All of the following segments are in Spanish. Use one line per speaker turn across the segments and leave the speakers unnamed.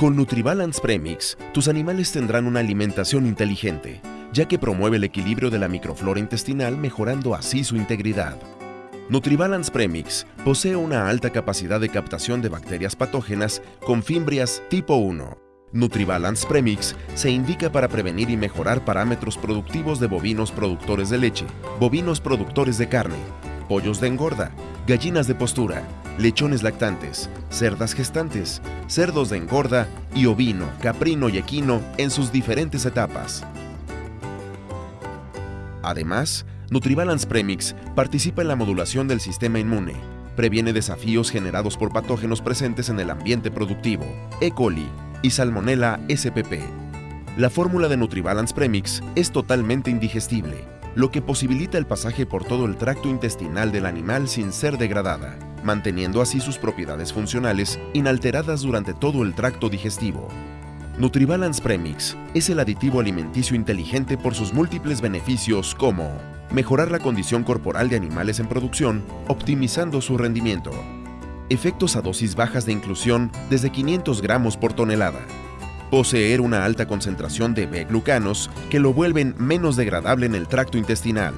Con NutriBalance Premix, tus animales tendrán una alimentación inteligente, ya que promueve el equilibrio de la microflora intestinal mejorando así su integridad. NutriBalance Premix posee una alta capacidad de captación de bacterias patógenas con fimbrias tipo 1. NutriBalance Premix se indica para prevenir y mejorar parámetros productivos de bovinos productores de leche, bovinos productores de carne, pollos de engorda, gallinas de postura, lechones lactantes, cerdas gestantes, cerdos de engorda y ovino, caprino y equino en sus diferentes etapas. Además, NutriBalance Premix participa en la modulación del sistema inmune, previene desafíos generados por patógenos presentes en el ambiente productivo, E. coli y Salmonella spp. La fórmula de NutriBalance Premix es totalmente indigestible, lo que posibilita el pasaje por todo el tracto intestinal del animal sin ser degradada, manteniendo así sus propiedades funcionales inalteradas durante todo el tracto digestivo. NutriBalance Premix es el aditivo alimenticio inteligente por sus múltiples beneficios como mejorar la condición corporal de animales en producción, optimizando su rendimiento, efectos a dosis bajas de inclusión desde 500 gramos por tonelada, poseer una alta concentración de B-glucanos que lo vuelven menos degradable en el tracto intestinal,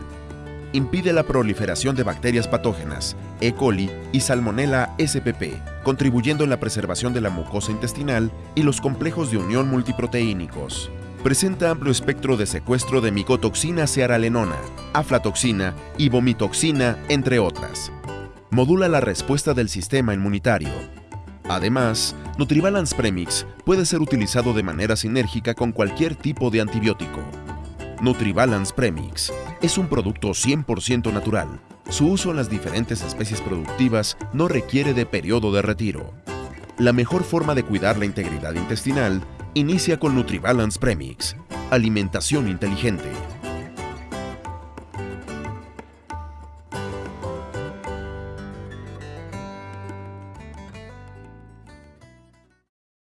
impide la proliferación de bacterias patógenas, E. coli y Salmonella spp, contribuyendo en la preservación de la mucosa intestinal y los complejos de unión multiproteínicos. Presenta amplio espectro de secuestro de micotoxina cearalenona, aflatoxina y vomitoxina, entre otras. Modula la respuesta del sistema inmunitario. Además, NutriBalance Premix puede ser utilizado de manera sinérgica con cualquier tipo de antibiótico. NutriBalance Premix es un producto 100% natural. Su uso en las diferentes especies productivas no requiere de periodo de retiro. La mejor forma de cuidar la integridad intestinal inicia con NutriBalance Premix. Alimentación inteligente.